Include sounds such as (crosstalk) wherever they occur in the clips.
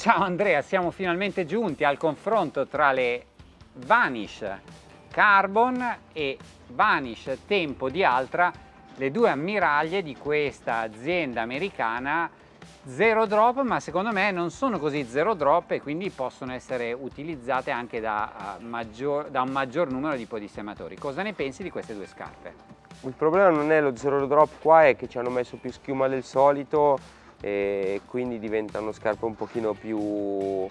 Ciao Andrea, siamo finalmente giunti al confronto tra le Vanish Carbon e Vanish Tempo di Altra, le due ammiraglie di questa azienda americana zero drop, ma secondo me non sono così zero drop e quindi possono essere utilizzate anche da, uh, maggior, da un maggior numero di podissematori. Cosa ne pensi di queste due scarpe? Il problema non è lo zero drop qua, è che ci hanno messo più schiuma del solito e quindi diventano scarpe un pochino più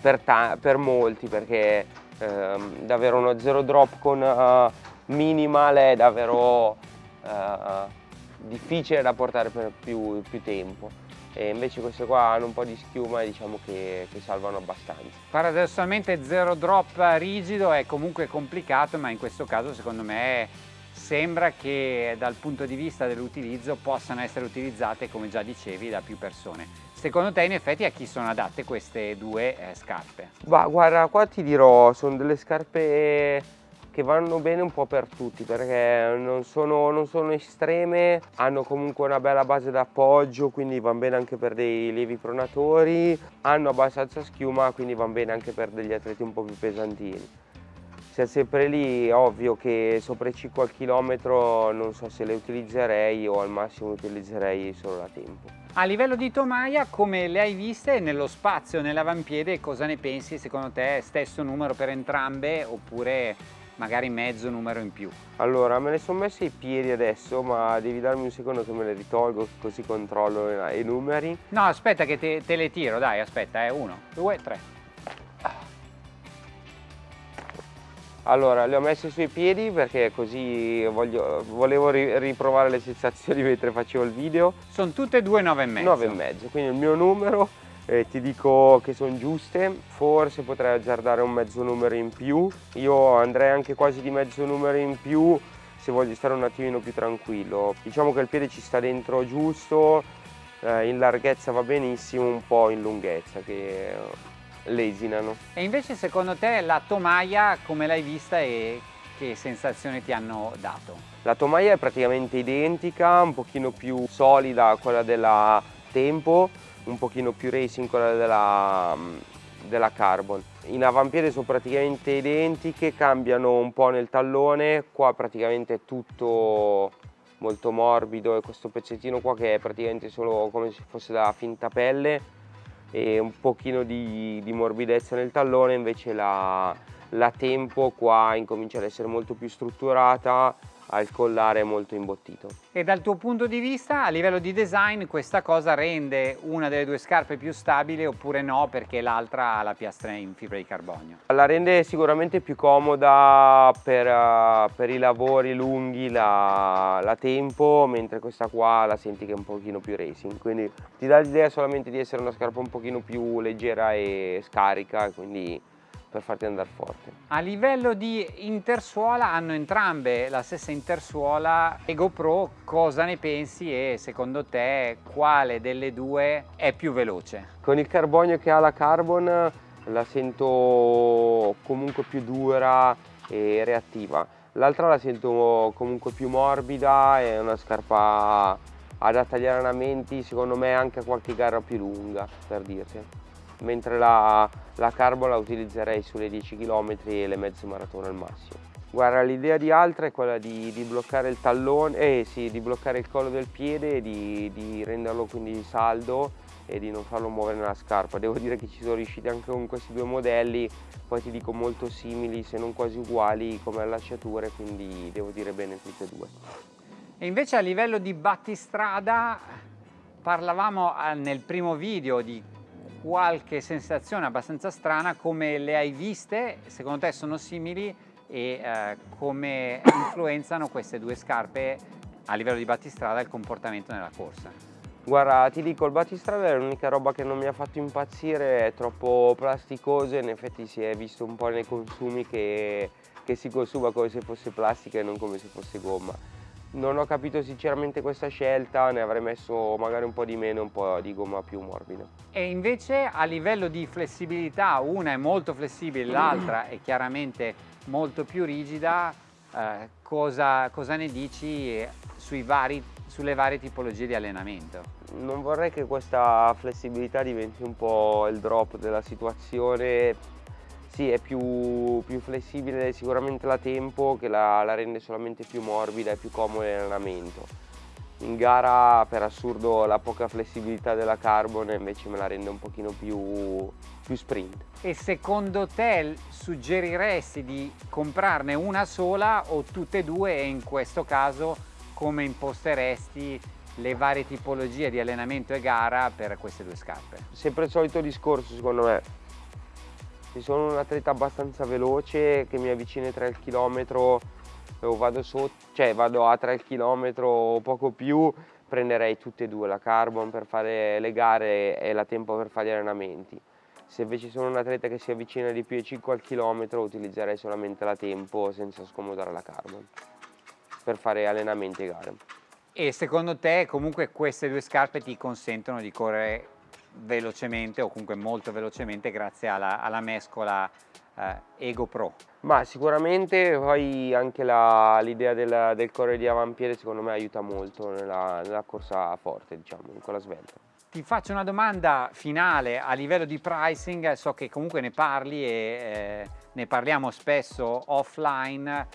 per, per molti perché ehm, davvero uno zero drop con uh, minimal è davvero uh, difficile da portare per più, più, tempo e invece queste qua hanno un po' di schiuma e diciamo che, che salvano abbastanza. Paradossalmente zero drop rigido è comunque complicato ma in questo caso secondo me sembra che dal punto di vista dell'utilizzo possano essere utilizzate, come già dicevi, da più persone. Secondo te in effetti a chi sono adatte queste due eh, scarpe? Bah, guarda, qua ti dirò, sono delle scarpe che vanno bene un po' per tutti perché non sono, non sono estreme, hanno comunque una bella base d'appoggio quindi vanno bene anche per dei lievi pronatori, hanno abbastanza schiuma quindi vanno bene anche per degli atleti un po' più pesantini sia sempre lì, ovvio che sopra i 5 al chilometro non so se le utilizzerei o al massimo utilizzerei solo da tempo. A livello di tomaia, come le hai viste nello spazio, nell'avampiede, cosa ne pensi? Secondo te stesso numero per entrambe oppure magari mezzo numero in più? Allora, me le sono messe i piedi adesso, ma devi darmi un secondo che me le ritolgo così controllo i numeri. No, aspetta che te, te le tiro, dai, aspetta, eh. uno, due, tre. Allora, le ho messe sui piedi perché così voglio, volevo riprovare le sensazioni (laughs) mentre facevo il video. Sono tutte e due 9,5. 9,5, quindi il mio numero, eh, ti dico che sono giuste, forse potrei azzardare un mezzo numero in più. Io andrei anche quasi di mezzo numero in più se voglio stare un attimino più tranquillo. Diciamo che il piede ci sta dentro giusto, eh, in larghezza va benissimo, un po' in lunghezza che lesinano. E invece secondo te la tomaia come l'hai vista e che sensazione ti hanno dato? La tomaia è praticamente identica, un pochino più solida a quella della Tempo, un pochino più racing quella della, della Carbon. In avampiede sono praticamente identiche, cambiano un po' nel tallone, qua praticamente è tutto molto morbido e questo pezzettino qua che è praticamente solo come se fosse da finta pelle e un pochino di, di morbidezza nel tallone, invece la, la tempo qua incomincia ad essere molto più strutturata, al collare molto imbottito. E dal tuo punto di vista, a livello di design, questa cosa rende una delle due scarpe più stabile oppure no perché l'altra ha la piastra in fibra di carbonio? La rende sicuramente più comoda per, uh, per i lavori lunghi, la, la, tempo, mentre questa qua la senti che è un pochino più racing, quindi ti dà l'idea solamente di essere una scarpa un pochino più leggera e scarica, quindi per farti andare forte. A livello di intersuola hanno entrambe la stessa intersuola e GoPro cosa ne pensi e secondo te quale delle due è più veloce? Con il carbonio che ha la Carbon la sento comunque più dura e reattiva. L'altra la sento comunque più morbida, è una scarpa adatta agli allenamenti, secondo me anche a qualche gara più lunga, per dirti mentre la, la carbo la utilizzerei sulle 10 km e le mezze maratone al massimo. Guarda, l'idea di Altra è quella di, di, bloccare il tallone, eh sì, di bloccare il collo del piede di, di, renderlo quindi saldo e di non farlo muovere nella scarpa. Devo dire che ci sono riusciti anche con questi due modelli, poi ti dico molto simili se non quasi uguali come allacciature, quindi devo dire bene tutte e due. E invece a livello di battistrada parlavamo eh, nel primo video di qualche sensazione abbastanza strana, come le hai viste, secondo te sono simili? E eh, come influenzano queste due scarpe a livello di battistrada il comportamento nella corsa? Guarda, ti dico, il battistrada è l'unica roba che non mi ha fatto impazzire, è troppo plasticoso, in effetti si è visto un po' nei consumi che, che si consuma come se fosse plastica e non come se fosse gomma non ho capito sinceramente questa scelta, ne avrei messo magari un po' di meno un po' di gomma più morbida. E invece a livello di flessibilità, una è molto flessibile, (clears throat) l'altra è chiaramente molto più rigida, eh, cosa, cosa, ne dici vari, sulle varie tipologie di allenamento? Non vorrei che questa flessibilità diventi un po' il drop della situazione sì, è più, più, flessibile sicuramente la tempo che la, la rende solamente più morbida e più comoda in allenamento. In gara per assurdo la poca flessibilità della Carbon invece me la rende un pochino più, più sprint. E secondo te suggeriresti di comprarne una sola o tutte e due e in questo caso come imposteresti le varie tipologie di allenamento e gara per queste due scarpe? Sempre il solito discorso secondo me, sono un atleta abbastanza veloce che mi avvicina ai 3 km o vado, sotto, cioè vado a 3 km o poco più prenderei tutte e due la carbon per fare le gare e la tempo per fare gli allenamenti. Se invece sono un atleta che si avvicina di più ai 5 al chilometro utilizzerei solamente la tempo senza scomodare la carbon per fare allenamenti e gare. E secondo te comunque queste due scarpe ti consentono di correre velocemente o comunque molto velocemente grazie alla, alla mescola eh, Ego Pro. Ma sicuramente poi anche l'idea del, del correre di avampiede secondo me aiuta molto nella, nella corsa forte, diciamo, in quella svelta. Ti faccio una domanda finale a livello di pricing, so che comunque ne parli e eh, ne parliamo spesso offline,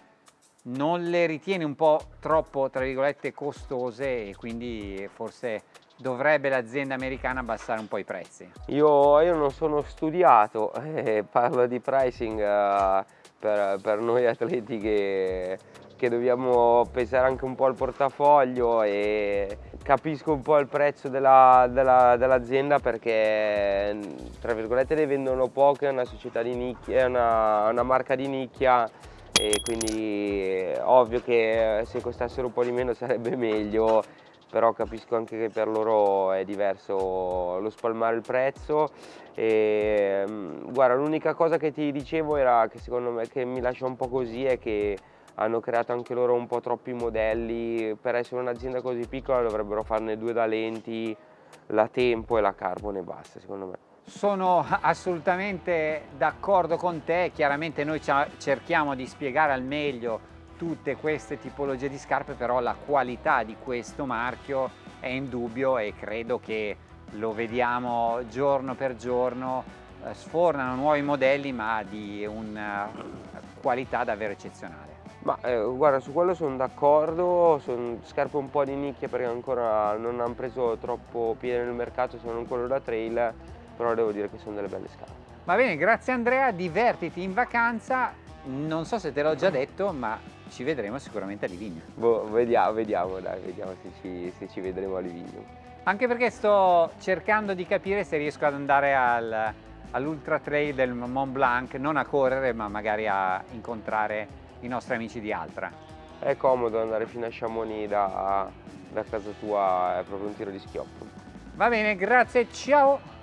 non le ritieni un po' troppo, tra virgolette, costose e quindi forse dovrebbe l'azienda americana abbassare un po' i prezzi? Io, io non sono studiato, (laughs) eh, parlo di pricing eh, per, per, noi atleti che, che, dobbiamo pensare anche un po' al portafoglio e capisco un po' il prezzo dell'azienda della, dell perché tra virgolette ne vendono poche, è una società di nicchia, è una, una marca di nicchia e quindi ovvio che se costassero un po' di meno sarebbe meglio però capisco anche che per loro è diverso lo spalmare il prezzo. E mm, guarda l'unica cosa che ti dicevo era che secondo me che mi lascia un po' così è che hanno creato anche loro un po' troppi modelli. Per essere un'azienda così piccola dovrebbero farne due da lenti la Tempo e la Carbon e basta secondo me. Sono assolutamente d'accordo con te, chiaramente noi cerchiamo di spiegare al meglio tutte queste tipologie di scarpe però la qualità di questo marchio è indubbio e credo che lo vediamo giorno per giorno. Eh, sfornano nuovi modelli ma di una qualità davvero eccezionale. Ma eh, guarda su quello sono d'accordo sono scarpe un po' di nicchia perché ancora non hanno preso troppo piede nel mercato se non quello da trail però devo dire che sono delle belle scarpe. Va bene grazie Andrea divertiti in vacanza. Non so se te l'ho già detto ma ci vedremo sicuramente a Livigno. Boh, vediamo, vediamo, dai, vediamo se ci, se ci vedremo a Livigno. Anche perché sto cercando di capire se riesco ad andare al, all'Ultra Trail del Mont Blanc, non a correre ma magari a incontrare i nostri amici di Altra. È comodo andare fino a Chamonix da, da casa tua, è proprio un tiro di schioppo. Va bene, grazie, ciao!